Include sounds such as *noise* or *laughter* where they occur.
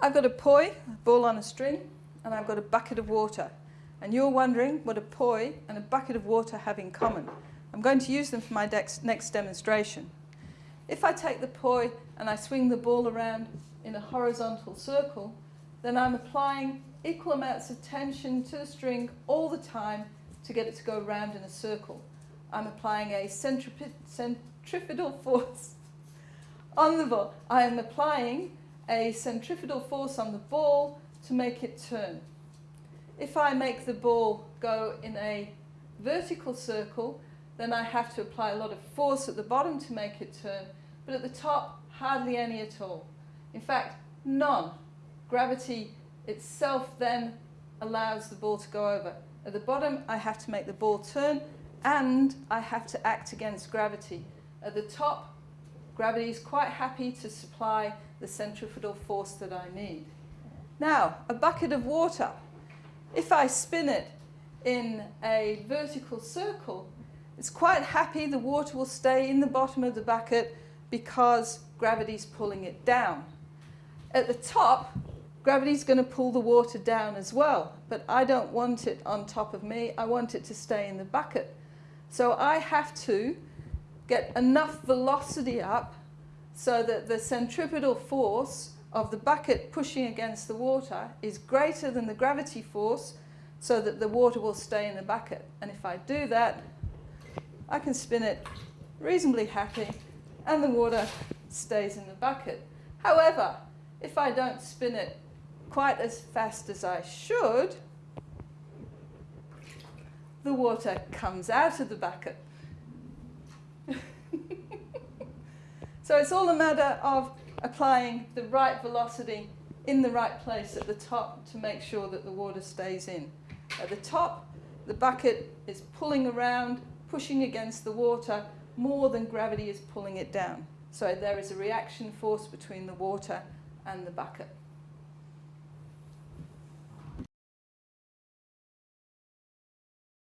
I've got a poi, a ball on a string, and I've got a bucket of water. And you're wondering what a poi and a bucket of water have in common. I'm going to use them for my next demonstration. If I take the poi and I swing the ball around in a horizontal circle, then I'm applying equal amounts of tension to the string all the time to get it to go round in a circle. I'm applying a centripetal force *laughs* on the ball. I am applying a centrifugal force on the ball to make it turn. If I make the ball go in a vertical circle, then I have to apply a lot of force at the bottom to make it turn, but at the top, hardly any at all. In fact, none. Gravity itself then allows the ball to go over. At the bottom, I have to make the ball turn and I have to act against gravity. At the top, gravity is quite happy to supply the centrifugal force that I need. Now, a bucket of water. If I spin it in a vertical circle, it's quite happy the water will stay in the bottom of the bucket because gravity is pulling it down. At the top, gravity is going to pull the water down as well, but I don't want it on top of me, I want it to stay in the bucket. So I have to get enough velocity up so that the centripetal force of the bucket pushing against the water is greater than the gravity force so that the water will stay in the bucket. And if I do that, I can spin it reasonably happy and the water stays in the bucket. However, if I don't spin it quite as fast as I should, the water comes out of the bucket. *laughs* So it's all a matter of applying the right velocity in the right place at the top to make sure that the water stays in. At the top, the bucket is pulling around, pushing against the water more than gravity is pulling it down. So there is a reaction force between the water and the bucket.